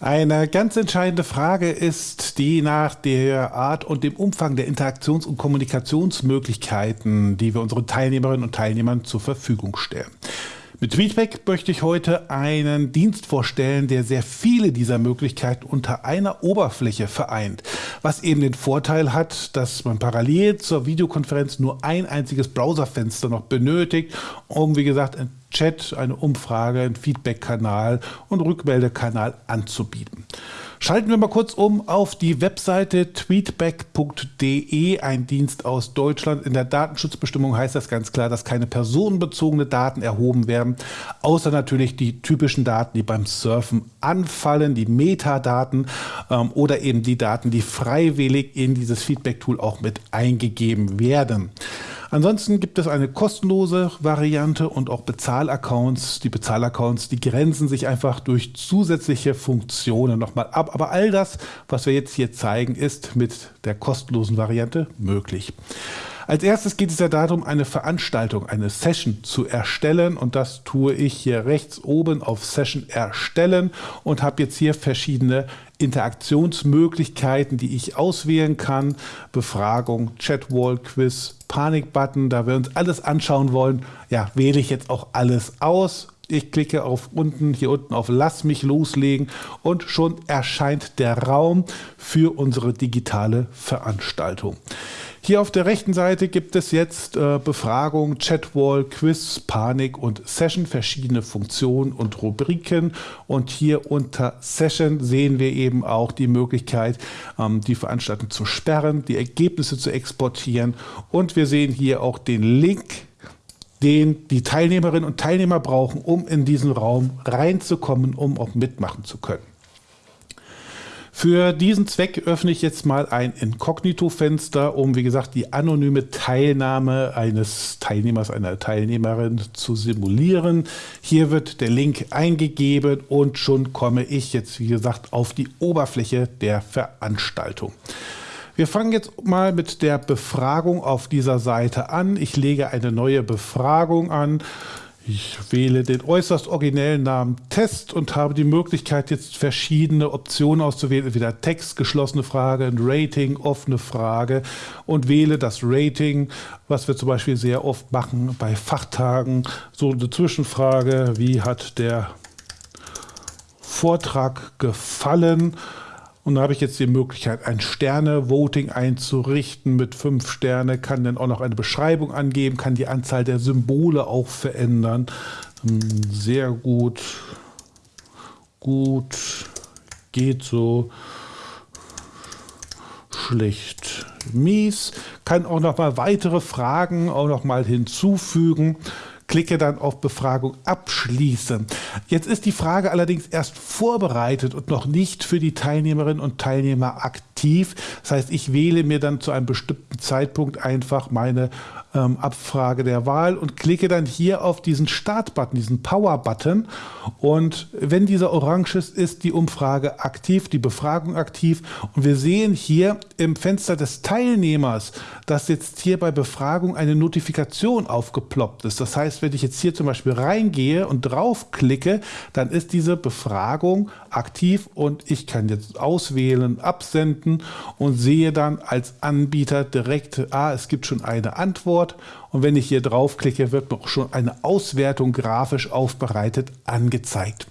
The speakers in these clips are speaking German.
Eine ganz entscheidende Frage ist die nach der Art und dem Umfang der Interaktions- und Kommunikationsmöglichkeiten, die wir unseren Teilnehmerinnen und Teilnehmern zur Verfügung stellen. Mit Tweetback möchte ich heute einen Dienst vorstellen, der sehr viele dieser Möglichkeiten unter einer Oberfläche vereint, was eben den Vorteil hat, dass man parallel zur Videokonferenz nur ein einziges Browserfenster noch benötigt, um wie gesagt Chat, eine Umfrage, einen Feedback-Kanal und Rückmeldekanal anzubieten. Schalten wir mal kurz um auf die Webseite tweetback.de, ein Dienst aus Deutschland. In der Datenschutzbestimmung heißt das ganz klar, dass keine personenbezogene Daten erhoben werden, außer natürlich die typischen Daten, die beim Surfen anfallen, die Metadaten ähm, oder eben die Daten, die freiwillig in dieses Feedback-Tool auch mit eingegeben werden. Ansonsten gibt es eine kostenlose Variante und auch Bezahlaccounts. Die Bezahlaccounts, die grenzen sich einfach durch zusätzliche Funktionen nochmal ab. Aber all das, was wir jetzt hier zeigen, ist mit der kostenlosen Variante möglich. Als erstes geht es ja darum, eine Veranstaltung, eine Session zu erstellen und das tue ich hier rechts oben auf Session erstellen und habe jetzt hier verschiedene Interaktionsmöglichkeiten, die ich auswählen kann. Befragung, Chatwall, Quiz, Panikbutton, da wir uns alles anschauen wollen, ja, wähle ich jetzt auch alles aus. Ich klicke auf unten, hier unten auf Lass mich loslegen und schon erscheint der Raum für unsere digitale Veranstaltung. Hier auf der rechten Seite gibt es jetzt äh, Befragung, Chatwall, Quiz, Panik und Session, verschiedene Funktionen und Rubriken. Und hier unter Session sehen wir eben auch die Möglichkeit, ähm, die Veranstaltung zu sperren, die Ergebnisse zu exportieren. Und wir sehen hier auch den Link den die Teilnehmerinnen und Teilnehmer brauchen, um in diesen Raum reinzukommen, um auch mitmachen zu können. Für diesen Zweck öffne ich jetzt mal ein Inkognito-Fenster, um, wie gesagt, die anonyme Teilnahme eines Teilnehmers, einer Teilnehmerin zu simulieren. Hier wird der Link eingegeben und schon komme ich jetzt, wie gesagt, auf die Oberfläche der Veranstaltung. Wir fangen jetzt mal mit der Befragung auf dieser Seite an. Ich lege eine neue Befragung an. Ich wähle den äußerst originellen Namen Test und habe die Möglichkeit, jetzt verschiedene Optionen auszuwählen. Entweder Text, geschlossene Frage, ein Rating, offene Frage und wähle das Rating, was wir zum Beispiel sehr oft machen bei Fachtagen. So eine Zwischenfrage, wie hat der Vortrag gefallen? Und da habe ich jetzt die Möglichkeit, ein Sterne-Voting einzurichten mit fünf Sterne, kann dann auch noch eine Beschreibung angeben, kann die Anzahl der Symbole auch verändern. Hm, sehr gut, gut, geht so, schlecht, mies. Kann auch noch mal weitere Fragen auch noch mal hinzufügen klicke dann auf Befragung abschließen. Jetzt ist die Frage allerdings erst vorbereitet und noch nicht für die Teilnehmerinnen und Teilnehmer aktiv. Das heißt, ich wähle mir dann zu einem bestimmten Zeitpunkt einfach meine ähm, Abfrage der Wahl und klicke dann hier auf diesen Start-Button, diesen Power-Button. Und wenn dieser orange ist, ist die Umfrage aktiv, die Befragung aktiv. Und wir sehen hier im Fenster des Teilnehmers, dass jetzt hier bei Befragung eine Notifikation aufgeploppt ist. Das heißt, wenn ich jetzt hier zum Beispiel reingehe und draufklicke, dann ist diese Befragung aktiv und ich kann jetzt auswählen, absenden und sehe dann als Anbieter direkt, ah, es gibt schon eine Antwort und wenn ich hier draufklicke, wird mir auch schon eine Auswertung grafisch aufbereitet angezeigt.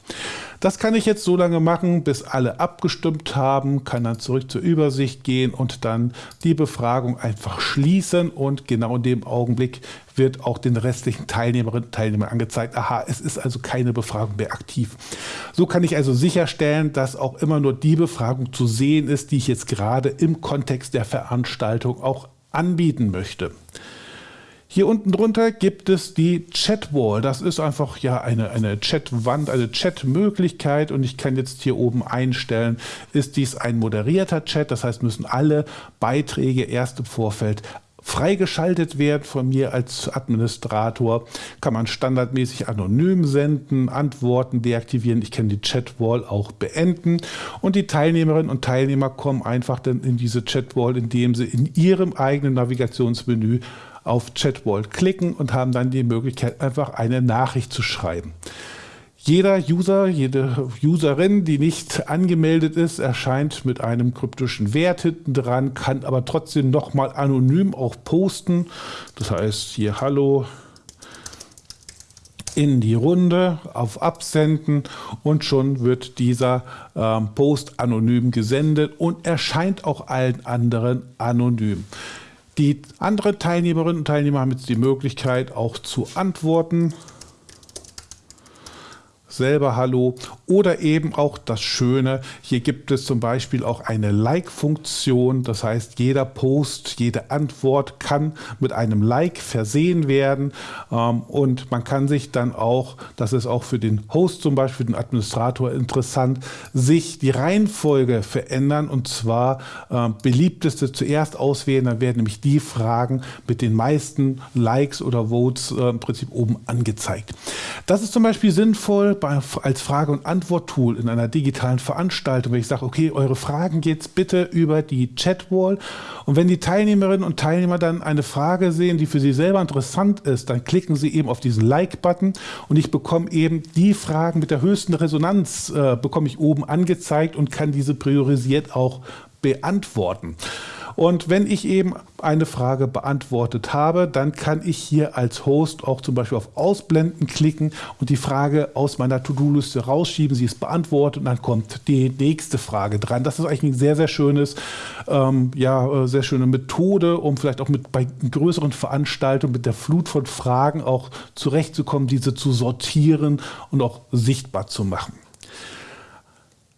Das kann ich jetzt so lange machen, bis alle abgestimmt haben, kann dann zurück zur Übersicht gehen und dann die Befragung einfach schließen und genau in dem Augenblick wird auch den restlichen Teilnehmerinnen und Teilnehmern angezeigt, aha, es ist also keine Befragung mehr aktiv. So kann ich also sicherstellen, dass auch immer nur die Befragung zu sehen ist, die ich jetzt gerade im Kontext der Veranstaltung auch anbieten möchte. Hier unten drunter gibt es die Chatwall. Das ist einfach ja eine, eine Chatwand, eine Chatmöglichkeit und ich kann jetzt hier oben einstellen, ist dies ein moderierter Chat, das heißt müssen alle Beiträge erst im Vorfeld freigeschaltet werden von mir als Administrator, kann man standardmäßig anonym senden, Antworten deaktivieren. Ich kann die Chatwall auch beenden und die Teilnehmerinnen und Teilnehmer kommen einfach dann in diese Chatwall, indem sie in ihrem eigenen Navigationsmenü auf Chatwall klicken und haben dann die Möglichkeit, einfach eine Nachricht zu schreiben. Jeder User, jede Userin, die nicht angemeldet ist, erscheint mit einem kryptischen Wert hinten dran, kann aber trotzdem nochmal anonym auch posten. Das heißt hier Hallo in die Runde auf Absenden und schon wird dieser ähm, Post anonym gesendet und erscheint auch allen anderen anonym. Die anderen Teilnehmerinnen und Teilnehmer haben jetzt die Möglichkeit auch zu antworten selber Hallo oder eben auch das Schöne, hier gibt es zum Beispiel auch eine Like-Funktion, das heißt jeder Post, jede Antwort kann mit einem Like versehen werden. Ähm, und man kann sich dann auch, das ist auch für den Host zum Beispiel, den Administrator interessant, sich die Reihenfolge verändern. Und zwar äh, beliebteste zuerst auswählen, dann werden nämlich die Fragen mit den meisten Likes oder Votes äh, im Prinzip oben angezeigt. Das ist zum Beispiel sinnvoll bei als Frage- und Antwort-Tool in einer digitalen Veranstaltung, wenn ich sage, okay, eure Fragen geht's bitte über die Chatwall. Und wenn die Teilnehmerinnen und Teilnehmer dann eine Frage sehen, die für sie selber interessant ist, dann klicken sie eben auf diesen Like-Button und ich bekomme eben die Fragen mit der höchsten Resonanz, äh, bekomme ich oben angezeigt und kann diese priorisiert auch beantworten. Und wenn ich eben eine Frage beantwortet habe, dann kann ich hier als Host auch zum Beispiel auf Ausblenden klicken und die Frage aus meiner To-Do-Liste rausschieben. Sie ist beantwortet und dann kommt die nächste Frage dran. Das ist eigentlich ein sehr, sehr schönes, ähm, ja, äh, sehr schöne Methode, um vielleicht auch mit bei größeren Veranstaltungen mit der Flut von Fragen auch zurechtzukommen, diese zu sortieren und auch sichtbar zu machen.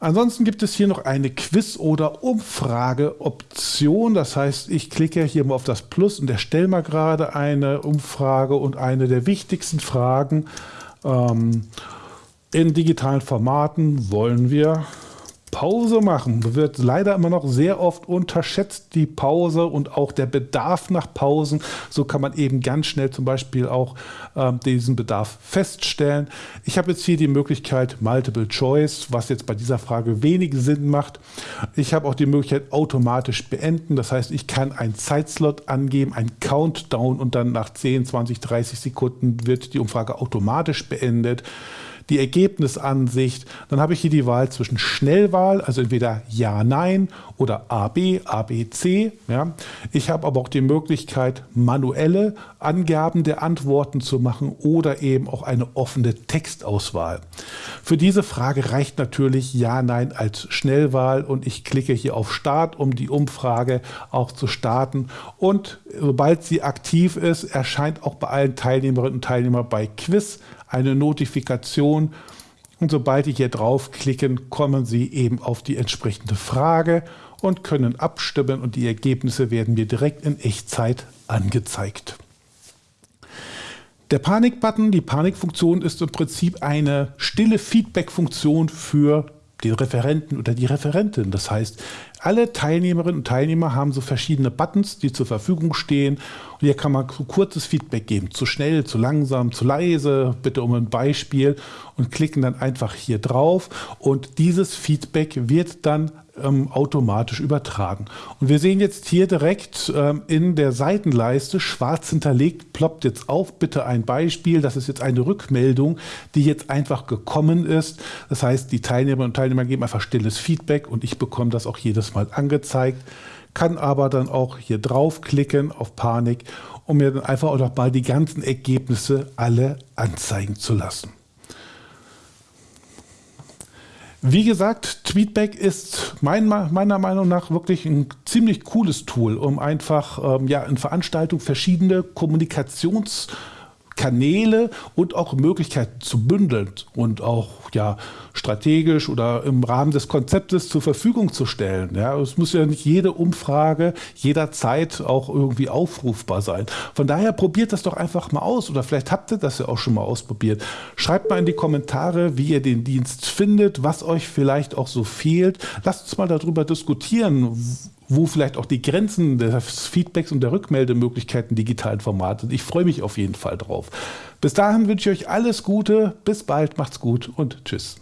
Ansonsten gibt es hier noch eine Quiz- oder Umfrageoption. Das heißt, ich klicke hier mal auf das Plus und erstelle mal gerade eine Umfrage und eine der wichtigsten Fragen ähm, in digitalen Formaten wollen wir Pause machen wird leider immer noch sehr oft unterschätzt, die Pause und auch der Bedarf nach Pausen. So kann man eben ganz schnell zum Beispiel auch äh, diesen Bedarf feststellen. Ich habe jetzt hier die Möglichkeit Multiple Choice, was jetzt bei dieser Frage wenig Sinn macht. Ich habe auch die Möglichkeit automatisch beenden. Das heißt, ich kann einen Zeitslot angeben, einen Countdown und dann nach 10, 20, 30 Sekunden wird die Umfrage automatisch beendet die Ergebnisansicht. Dann habe ich hier die Wahl zwischen Schnellwahl, also entweder Ja, Nein oder AB, ABC. Ja. Ich habe aber auch die Möglichkeit, manuelle Angaben der Antworten zu machen oder eben auch eine offene Textauswahl. Für diese Frage reicht natürlich Ja, Nein als Schnellwahl und ich klicke hier auf Start, um die Umfrage auch zu starten. Und sobald sie aktiv ist, erscheint auch bei allen Teilnehmerinnen und Teilnehmern bei Quiz eine Notifikation und sobald Sie hier draufklicken, kommen Sie eben auf die entsprechende Frage und können abstimmen und die Ergebnisse werden mir direkt in Echtzeit angezeigt. Der Panik-Button, die Panikfunktion ist im Prinzip eine stille Feedback-Funktion für den Referenten oder die Referentin. Das heißt, alle Teilnehmerinnen und Teilnehmer haben so verschiedene Buttons, die zur Verfügung stehen. Und hier kann man kurzes Feedback geben. Zu schnell, zu langsam, zu leise, bitte um ein Beispiel und klicken dann einfach hier drauf. Und dieses Feedback wird dann ähm, automatisch übertragen. Und wir sehen jetzt hier direkt ähm, in der Seitenleiste schwarz hinterlegt, ploppt jetzt auf, bitte ein Beispiel. Das ist jetzt eine Rückmeldung, die jetzt einfach gekommen ist. Das heißt, die Teilnehmerinnen und Teilnehmer geben einfach stilles Feedback und ich bekomme das auch jedes Mal angezeigt kann aber dann auch hier draufklicken auf Panik, um mir dann einfach auch noch mal die ganzen Ergebnisse alle anzeigen zu lassen. Wie gesagt, Tweetback ist mein, meiner Meinung nach wirklich ein ziemlich cooles Tool, um einfach ähm, ja, in Veranstaltungen verschiedene Kommunikations- Kanäle und auch Möglichkeiten zu bündeln und auch ja, strategisch oder im Rahmen des Konzeptes zur Verfügung zu stellen. Ja, es muss ja nicht jede Umfrage jederzeit auch irgendwie aufrufbar sein. Von daher probiert das doch einfach mal aus oder vielleicht habt ihr das ja auch schon mal ausprobiert. Schreibt mal in die Kommentare, wie ihr den Dienst findet, was euch vielleicht auch so fehlt. Lasst uns mal darüber diskutieren, wo vielleicht auch die Grenzen des Feedbacks und der Rückmeldemöglichkeiten digitalen Formate sind. Ich freue mich auf jeden Fall drauf. Bis dahin wünsche ich euch alles Gute, bis bald, macht's gut und tschüss.